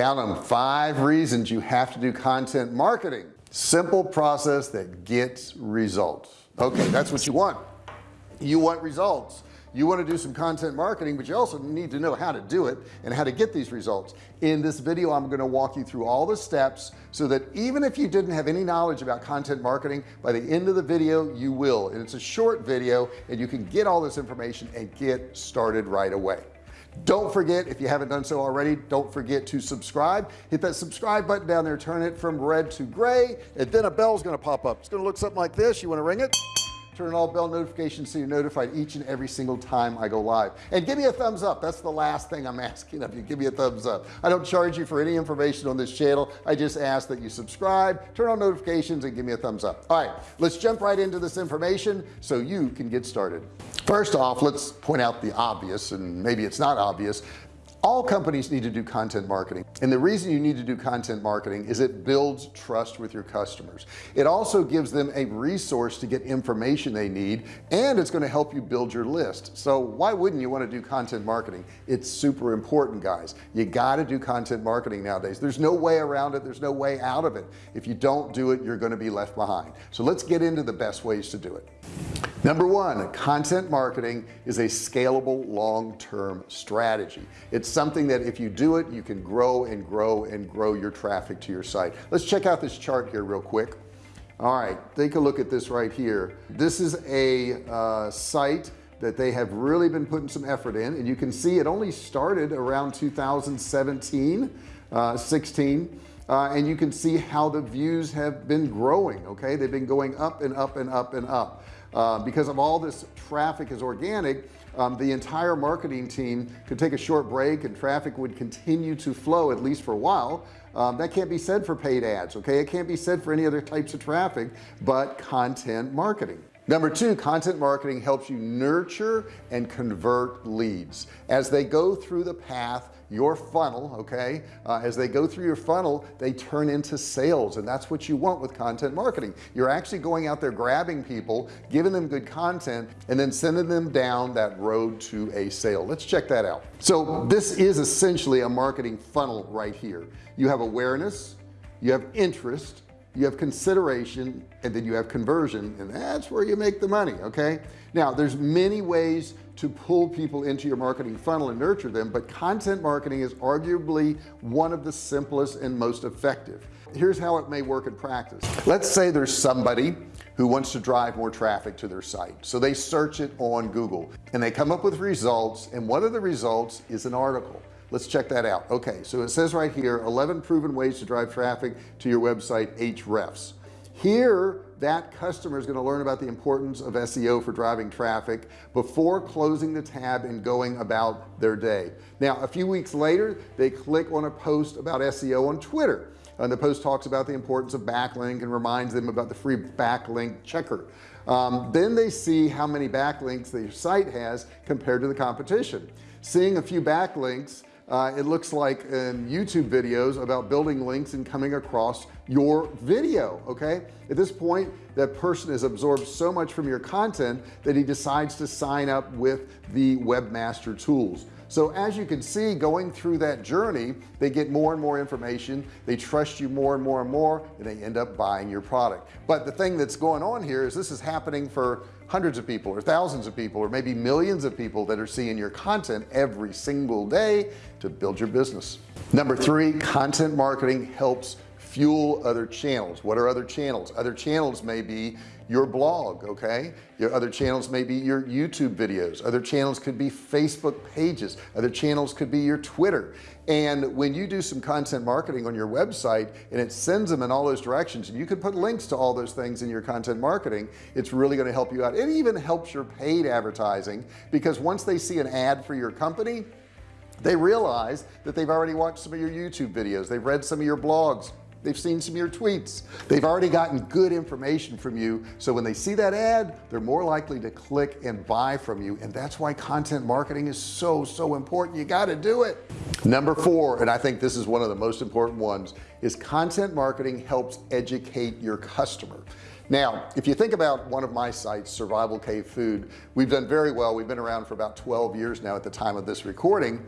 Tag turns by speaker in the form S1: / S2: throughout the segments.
S1: count them five reasons you have to do content marketing. Simple process that gets results. Okay that's what you want. You want results. You want to do some content marketing but you also need to know how to do it and how to get these results. In this video I'm going to walk you through all the steps so that even if you didn't have any knowledge about content marketing by the end of the video you will. And it's a short video and you can get all this information and get started right away don't forget if you haven't done so already don't forget to subscribe. Hit that subscribe button down there turn it from red to gray and then a bell's going to pop up. It's going to look something like this. You want to ring it turn all bell notifications so you're notified each and every single time I go live. And give me a thumbs up. That's the last thing I'm asking of you. Give me a thumbs up. I don't charge you for any information on this channel. I just ask that you subscribe turn on notifications and give me a thumbs up. All right let's jump right into this information so you can get started. First off let's point out the obvious and maybe it's not obvious all companies need to do content marketing and the reason you need to do content marketing is it builds trust with your customers. It also gives them a resource to get information they need and it's going to help you build your list. So why wouldn't you want to do content marketing? It's super important guys. You got to do content marketing nowadays. There's no way around it. There's no way out of it. If you don't do it you're going to be left behind. So let's get into the best ways to do it number one content marketing is a scalable long-term strategy. It's something that if you do it you can grow and grow and grow your traffic to your site. Let's check out this chart here real quick. All right take a look at this right here. This is a uh, site that they have really been putting some effort in and you can see it only started around 2017 uh, 16 uh, and you can see how the views have been growing okay? They've been going up and up and up and up. Uh, because of all this traffic is organic um, the entire marketing team could take a short break and traffic would continue to flow at least for a while. Um, that can't be said for paid ads okay? It can't be said for any other types of traffic but content marketing number two content marketing helps you nurture and convert leads. As they go through the path your funnel okay uh, as they go through your funnel they turn into sales and that's what you want with content marketing. You're actually going out there grabbing people giving them good content and then sending them down that road to a sale. Let's check that out. So this is essentially a marketing funnel right here. You have awareness you have interest you have consideration and then you have conversion and that's where you make the money okay? Now there's many ways to pull people into your marketing funnel and nurture them but content marketing is arguably one of the simplest and most effective. Here's how it may work in practice. Let's say there's somebody who wants to drive more traffic to their site. So they search it on Google and they come up with results and one of the results is an article let's check that out. Okay so it says right here 11 proven ways to drive traffic to your website Ahrefs. Here that customer is going to learn about the importance of SEO for driving traffic before closing the tab and going about their day. Now a few weeks later they click on a post about SEO on Twitter and the post talks about the importance of backlink and reminds them about the free backlink checker. Um, then they see how many backlinks their site has compared to the competition. Seeing a few backlinks uh, it looks like in YouTube videos about building links and coming across your video okay? At this point that person has absorbed so much from your content that he decides to sign up with the webmaster tools. So as you can see going through that journey they get more and more information they trust you more and more and more and they end up buying your product. But the thing that's going on here is this is happening for hundreds of people or thousands of people or maybe millions of people that are seeing your content every single day to build your business. Number three content marketing helps fuel other channels. What are other channels? Other channels may be your blog okay? Your other channels may be your YouTube videos. Other channels could be Facebook pages. Other channels could be your Twitter. And when you do some content marketing on your website and it sends them in all those directions and you can put links to all those things in your content marketing it's really going to help you out. It even helps your paid advertising because once they see an ad for your company they realize that they've already watched some of your YouTube videos. They've read some of your blogs they've seen some of your tweets. They've already gotten good information from you. So when they see that ad they're more likely to click and buy from you. And that's why content marketing is so so important. You got to do it. Number four and I think this is one of the most important ones is content marketing helps educate your customer. Now if you think about one of my sites survival cave food we've done very well. We've been around for about 12 years now at the time of this recording.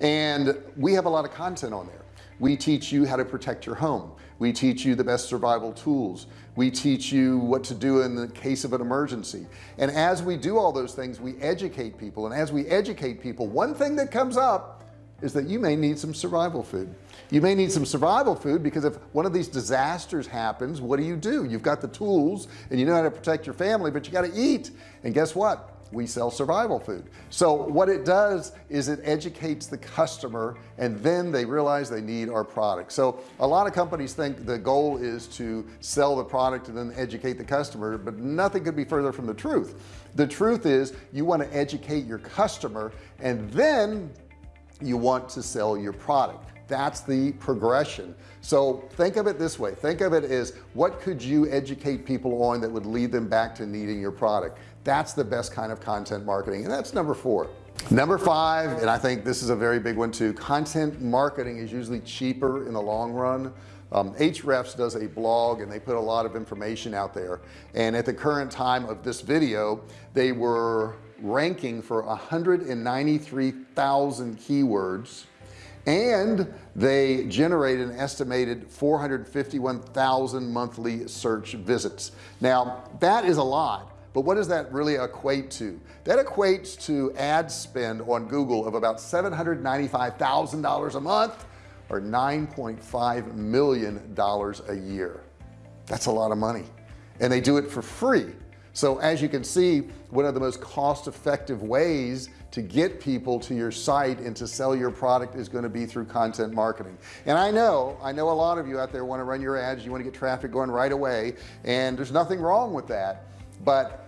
S1: And we have a lot of content on there we teach you how to protect your home. We teach you the best survival tools. We teach you what to do in the case of an emergency. And as we do all those things we educate people. And as we educate people one thing that comes up is that you may need some survival food. You may need some survival food because if one of these disasters happens what do you do? You've got the tools and you know how to protect your family but you got to eat. And guess what we sell survival food. So what it does is it educates the customer and then they realize they need our product. So a lot of companies think the goal is to sell the product and then educate the customer but nothing could be further from the truth. The truth is you want to educate your customer and then you want to sell your product. That's the progression. So think of it this way. Think of it as what could you educate people on that would lead them back to needing your product that's the best kind of content marketing and that's number four. Number five and I think this is a very big one too content marketing is usually cheaper in the long run. Um, Ahrefs does a blog and they put a lot of information out there. And at the current time of this video they were ranking for 193,000 keywords. And they generate an estimated 451,000 monthly search visits. Now that is a lot but what does that really equate to? That equates to ad spend on Google of about $795,000 a month or 9.5 million dollars a year. That's a lot of money. And they do it for free. So as you can see one of the most cost-effective ways to get people to your site and to sell your product is going to be through content marketing. And I know I know a lot of you out there want to run your ads you want to get traffic going right away and there's nothing wrong with that. But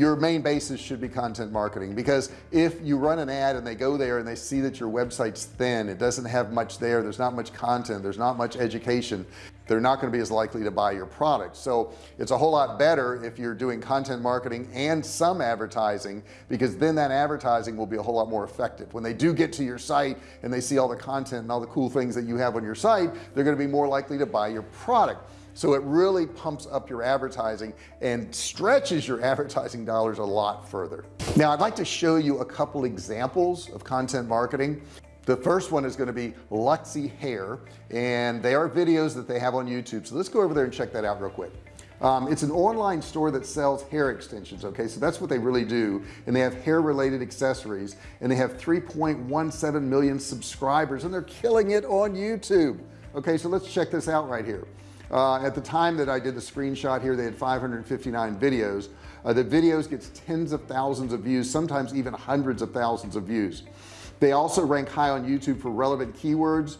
S1: your main basis should be content marketing because if you run an ad and they go there and they see that your website's thin it doesn't have much there there's not much content there's not much education they're not going to be as likely to buy your product. So it's a whole lot better if you're doing content marketing and some advertising because then that advertising will be a whole lot more effective. When they do get to your site and they see all the content and all the cool things that you have on your site they're going to be more likely to buy your product so it really pumps up your advertising and stretches your advertising dollars a lot further. Now I'd like to show you a couple examples of content marketing. The first one is going to be Luxy hair and they are videos that they have on YouTube. So let's go over there and check that out real quick. Um, it's an online store that sells hair extensions okay? So that's what they really do. And they have hair related accessories and they have 3.17 million subscribers and they're killing it on YouTube. Okay so let's check this out right here uh, at the time that I did the screenshot here they had 559 videos. Uh, the videos gets tens of thousands of views sometimes even hundreds of thousands of views. They also rank high on YouTube for relevant keywords.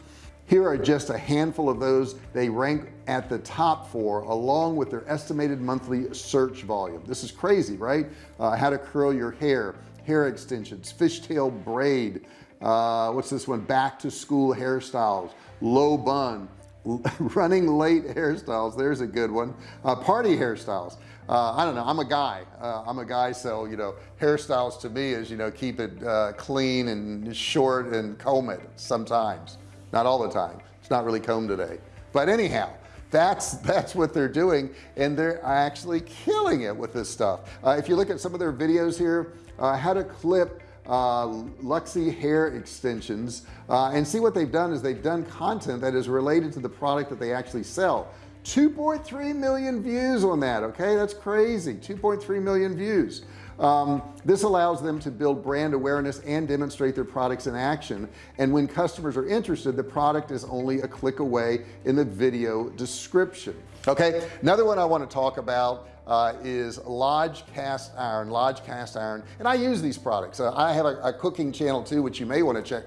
S1: Here are just a handful of those. They rank at the top for along with their estimated monthly search volume. This is crazy right? Uh, how to curl your hair hair extensions fishtail braid uh, what's this one? Back to school hairstyles low bun running late hairstyles. There's a good one. Uh, party hairstyles. Uh, I don't know. I'm a guy. Uh, I'm a guy so you know hairstyles to me is you know keep it uh, clean and short and comb it sometimes. Not all the time. It's not really combed today. But anyhow that's that's what they're doing and they're actually killing it with this stuff. Uh, if you look at some of their videos here uh, how to clip uh, Luxy hair extensions uh, and see what they've done is they've done content that is related to the product that they actually sell. 2.3 million views on that okay? That's crazy. 2.3 million views um, this allows them to build brand awareness and demonstrate their products in action. And when customers are interested the product is only a click away in the video description. Okay? Another one I want to talk about uh, is Lodge cast iron Lodge cast iron. And I use these products. Uh, I have a, a cooking channel too which you may want to check.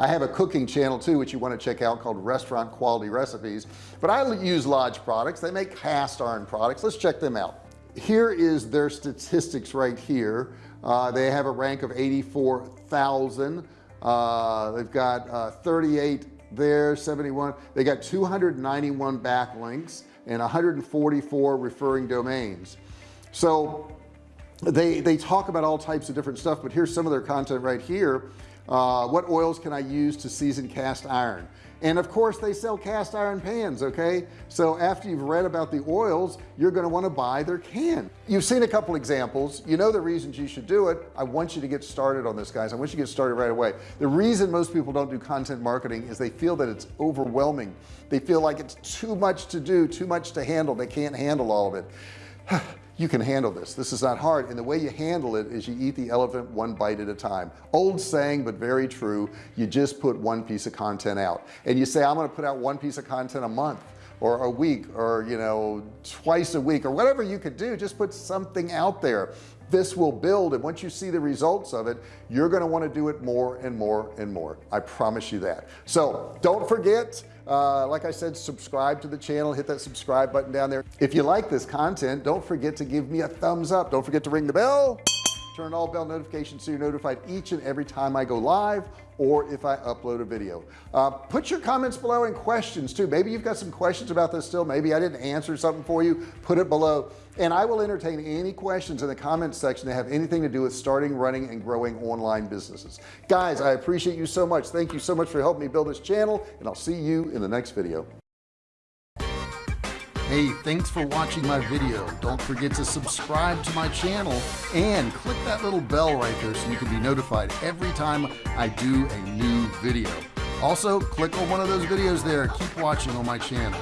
S1: I have a cooking channel too which you want to check out called restaurant quality recipes. But I use Lodge products. They make cast iron products. Let's check them out here is their statistics right here. Uh, they have a rank of 84,000 uh, they've got uh, 38 there 71 they got 291 backlinks and 144 referring domains. So they they talk about all types of different stuff but here's some of their content right here. Uh, what oils can I use to season cast iron and of course they sell cast iron pans okay? So after you've read about the oils you're going to want to buy their can. You've seen a couple examples. You know the reasons you should do it. I want you to get started on this guys. I want you to get started right away. The reason most people don't do content marketing is they feel that it's overwhelming. They feel like it's too much to do too much to handle. They can't handle all of it you can handle this. This is not hard. And the way you handle it is you eat the elephant one bite at a time. Old saying but very true you just put one piece of content out. And you say I'm going to put out one piece of content a month or a week or you know twice a week or whatever you could do just put something out there. This will build and once you see the results of it you're going to want to do it more and more and more. I promise you that. So don't forget uh, like I said subscribe to the channel hit that subscribe button down there. If you like this content don't forget to give me a thumbs up. Don't forget to ring the bell turn all bell notifications so you're notified each and every time I go live or if I upload a video. Uh, put your comments below and questions too. Maybe you've got some questions about this still. Maybe I didn't answer something for you. Put it below. And I will entertain any questions in the comments section that have anything to do with starting running and growing online businesses. Guys I appreciate you so much. Thank you so much for helping me build this channel and I'll see you in the next video Hey, thanks for watching my video. Don't forget to subscribe to my channel and click that little bell right there so you can be notified every time I do a new video. Also, click on one of those videos there. Keep watching on my channel.